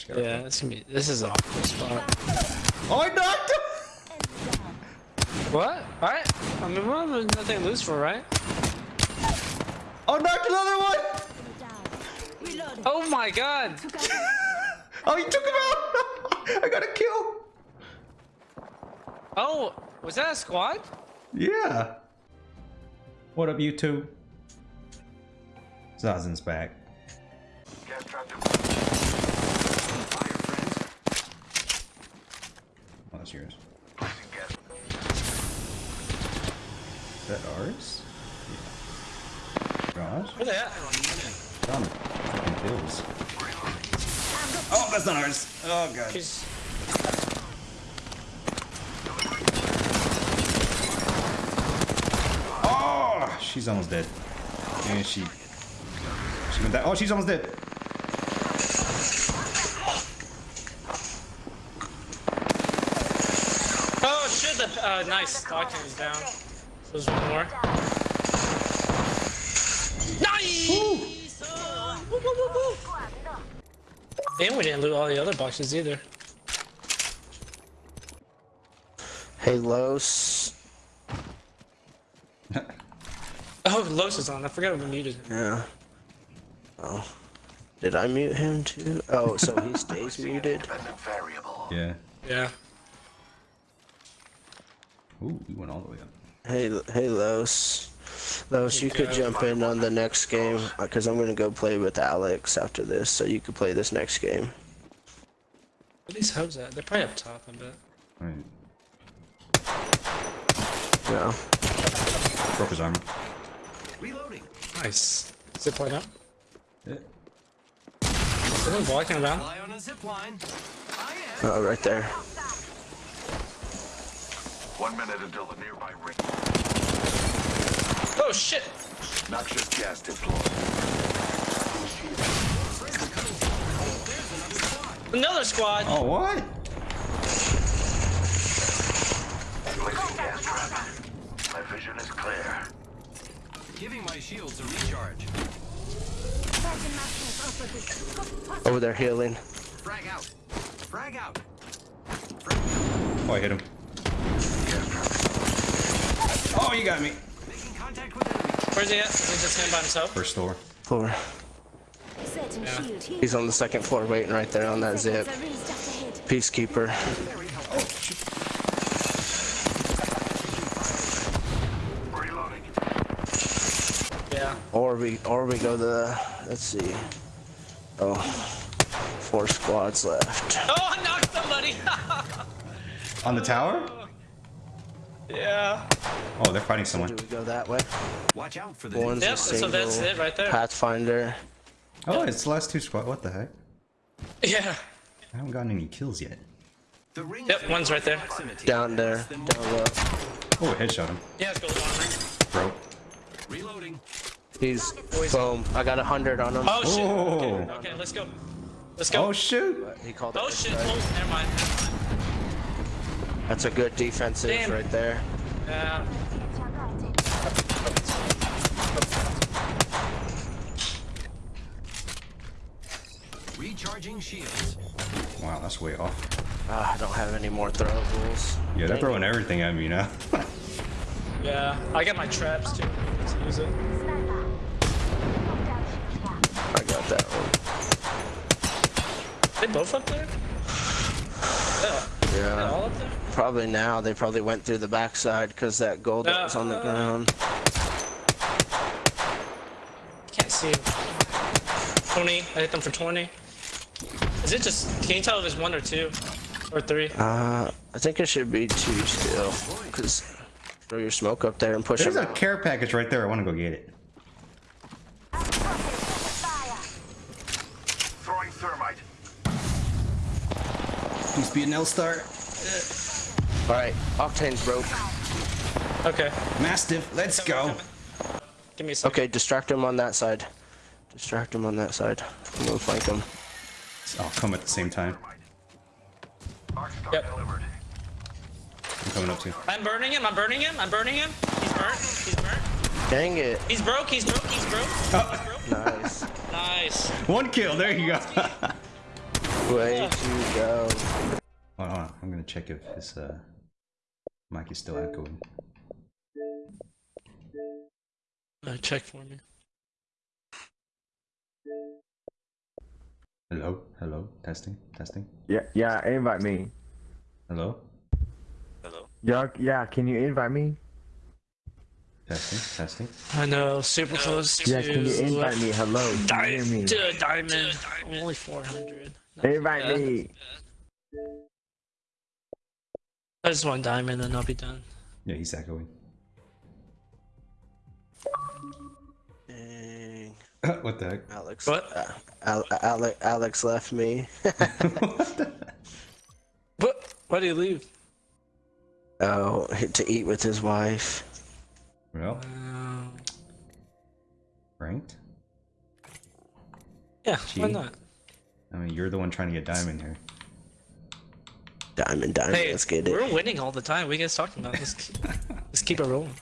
Just gotta- Yeah, this gonna be. This is an awful spot. Oh, I knocked him! What? All right. I mean, well, there's nothing to lose for, right? Oh, knocked another one! Reloading. Oh my God! Oh, you took him out! I got a kill! Oh, was that a squad? Yeah. What up, you two? Zazen's back. That's yours. Is that ours? Yeah. Gosh. Where they at? Found fucking kills. Oh, that's not ours. Oh, God. He's. Oh, she's almost dead. And she. She went that. Oh, she's almost dead. The uh, nice. Dogtown is down. So there's one more. Nice. Woo, woo, woo, woo. And we didn't loot all the other boxes either. Hey, Los. Oh, Los is on. I forgot we muted him. Yeah. Oh. Did I mute him too? Oh, so he stays muted? Yeah. Yeah. Ooh, we went all the way up. Hey, hey, Los. Los, you could jump in on the next game, uh, because I'm going to go play with Alex after this, so you could play this next game. Where these hubs at? They're probably up top, I bet. Alright. Yeah. Broke his armor. Reloading. Nice. Zip line up. Yeah. Someone walking around. On a zip line. I am. Oh, right there. One minute until the nearby ring. Oh shit! Noxious gas deployed. Another squad. Oh, what? Placing gas trap. My vision is clear. Giving my shields a recharge. Over there healing. Frag out. Frag out. Frag out. Oh, I hit him. Oh, you got me. Making contact with enemy. Where's he at? Is he just standing by himself? First floor. Floor. Certain shield here. He's on the second floor waiting right there on that zip. Seconds, a ring just ahead. Peacekeeper. Reloading. Yeah. Or we, or we go the, let's see. Oh, four squads left. Oh, I knocked somebody! On the tower? Yeah. Oh, they're fighting someone. Do we go that way? Watch out for the One's Yep, a so that's it right there. Pathfinder. Oh, it's the last two squad. What the heck? Yeah. I haven't gotten any kills yet. The ring Yep, one's right there. Down there, down low. Oh, headshot him. Yeah, it's gold armor. Bro. Reloading. He's, boom. I got a hundred on him. Oh shit. Oh. Okay, let's go. Let's go. Oh, shoot. He called oh, it Oh a shit. strike. Oh, never mind. That's a good defensive Damn. right there. Yeah. Recharging shields. Wow, that's way off. Ah, I don't have any more throwables. Yeah, they're Dang throwing everything at me now. Yeah. I got my traps too. Let's use it. I got that one. They both up there? Yeah. Yeah. all up there? Probably now. They probably went through the backside because that gold that was on the Uh, ground. Can't see. 20. I hit them for 20. Is it just, can you tell if it's one or two? Or three? Uh, I think it should be two still. Cause throw your smoke up there and push it. There's them a care package right there. I want to go get it. Throwing thermite. Please be an L-Star. All right, Octane's broke. Okay. Mastiff, let's go. Give me a second. Okay, distract him on that side. Distract him on that side. I'm gonna flank him. I'll come at the same time. Yep. I'm coming up too. I'm burning him. I'm burning him. I'm burning him. He's burnt. He's burnt. Dang it. He's broke. He's broke. He's broke. He's broke. Nice. Nice. One kill. There you go. Way to go. Hold on, I'm gonna check if his uh, mic is still echoing. Uh, check for me. Hello, hello, testing, testing. Yeah, yeah, invite me. Hello, Hello. Yeah, yeah, can you invite me? testing, testing. I know, super close to Yeah, can you invite me? Hello, can you hear me? Di- diamond. Only 400. Invite Yeah. me. I just want diamond and I'll be done. Yeah, he's echoing. Dang. what the heck? Alex. What? Uh, Al- Alex, Alex left me. what the? What? Why do you leave? oh, to eat with his wife. Well, Um, ranked. yeah, why not? I mean, you're the one trying to get diamond here. Diamond, diamond. Hey, let's get it. we're winning all the time. We are guys talking about? Let's keep, let's keep it rolling.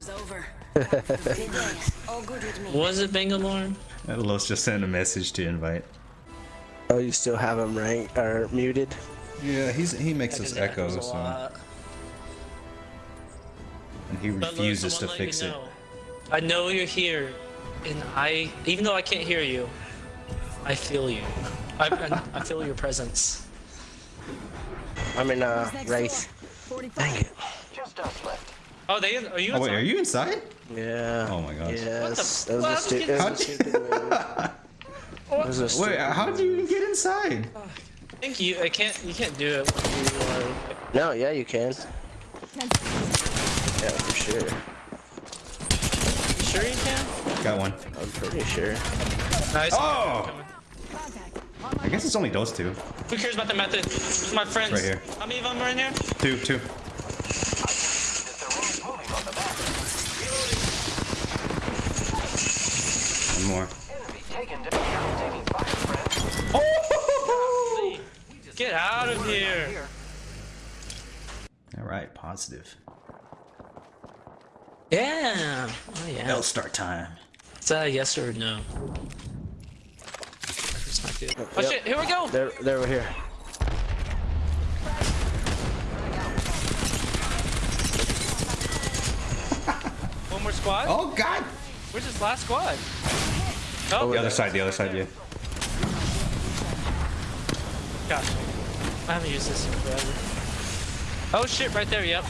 It's over. Good day. All good with me. Was it Bangalore? Uh, Los just sent a message to invite. Oh, you still have him ranked or muted? Yeah, he's he makes us That echo, so lot. and he But look, refuses to fix it. know. I know you're here, and I, even though I can't hear you, I feel you. I, I, I feel your presence. I mean, uh, Who's next Wraith. door? 45. Dang it. Just us left. Oh, they are you? Oh wait, inside? are you inside? Yeah. Oh my gosh. Yes. the- That was a, stu- How'd that you was a get- stupid move. That was a Wait, how did you even get inside? I think you. I can't. You can't do it you are. No, yeah, you can. Yeah, for sure. You sure you can? Got one. I'm pretty sure. Nice. Oh! I guess it's only those two. Who cares about the method? Who's my friends? Right here. How many of them are in here? Two, two. One more. Get out of here. All right, positive. Yeah. Oh yeah. L start time. Is that a yes or a no? That's. Oh Yep. shit! Here we go. They're, they're over here. One more squad. Oh God! Where's this last squad? Oh, The other side, the other side, yeah. gosh. I haven't used this in forever. Oh shit! Right there. Yep.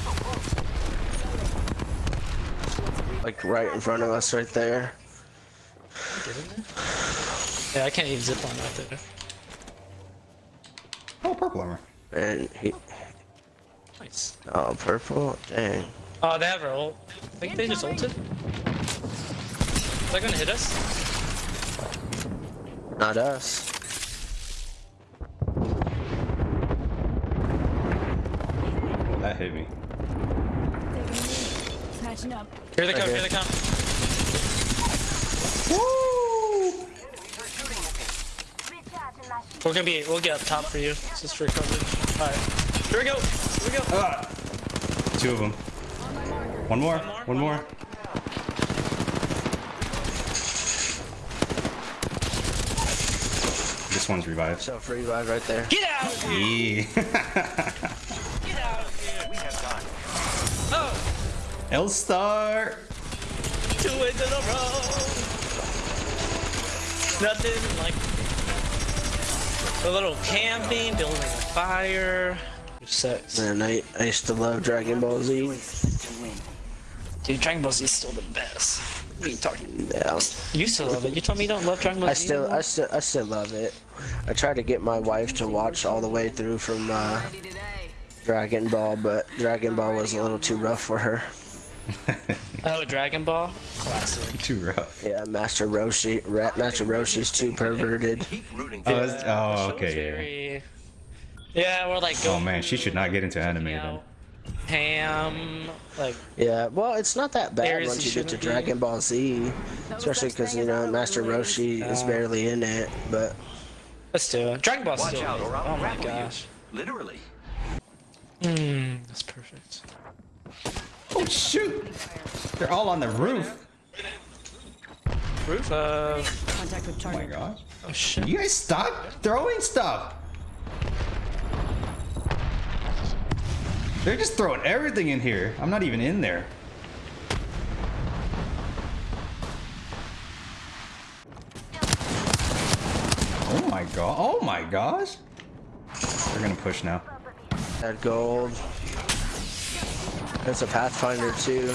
Like right in front of us right there. Get in there. Yeah, I can't even zip line out there. Oh, purple armor. And he, Nice. oh, purple. Dang. Oh, they have our ult. I think they just ulted. Is that gonna hit us? Not us. That hit me. Taking a knee. Snatching up. Here they come. Okay. Here they come. We're gonna be. We'll get up top for you. Just for coverage. All right. Here we go. Here we go. Ah! Two of them. One more. more, One one more. This one's revived. Self revive right there. Get out of here. Yeah. Get out of here. We have time. Oh, L star. two wins in a row. Nothing like a little camping, building a fire. Sex. Man, I, I used to love Dragon Ball Z. Dude, Dragon Ball Z is still the best. What are you talking? Yeah. You still love it. You told me you don't love Dragon Ball I Z. still, anymore? I still, I still love it. I tried to get my wife to watch all the way through from uh, Dragon Ball, but Dragon Ball was a little too rough for her. Oh, Dragon Ball, classic. Too rough. Yeah, Master Roshi, Rat Master Roshi's too perverted. Oh, for oh, That was okay. very- Yeah, we're like. Oh man, she should not get into anime then. Ham, like Yeah, well, it's not that bad once you you get to be. Dragon Ball Z, especially because you know Master Roshi is barely in it. But let's do it. Dragon Ball Watch still. out, or I'll oh my gosh. Literally. Hmm, that's perfect. Oh shoot! They're all on the roof. Roof. Uh, Contact with Oh my target. gosh. Oh shit. You guys stop throwing stuff. They're just throwing everything in here. I'm not even in there. Oh my god. Oh my gosh. They're gonna push now. That gold. That's a Pathfinder too.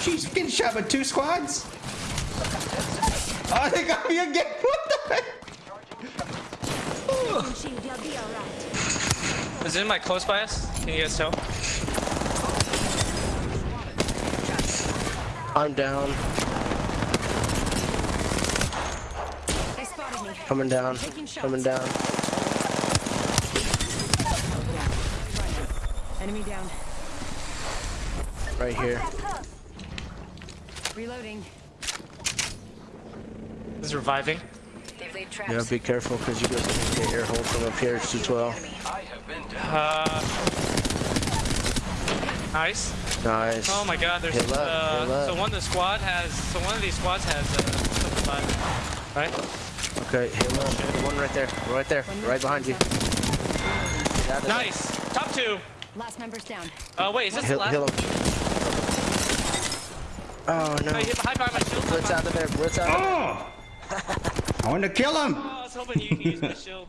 She's getting shot by two squads? Oh, they got me again. What the heck? Shield, you'll be alright. Is it in my close bias? Can you guys tell? I'm down. They spotted me. Coming down. Coming down. Enemy down. Right here. Reloading. This is reviving. They've laid traps. Yeah, be careful because you guys can get air hold from up here. It's 212. I have been down. Uh. Nice. Nice. Oh my god, there's Hit uh, hit left. so one of the squad has so one of these squads has uh right? Okay, hit left. The one right there. Right there. Right behind you. Get out of there. Nice! Top two! Last member's down. Uh wait, is this the last heal. Oh no. I hit high by my shield. Blitz out of there. Blitz out. Oh! I want to kill him. Oh, I was hoping you could use my shield.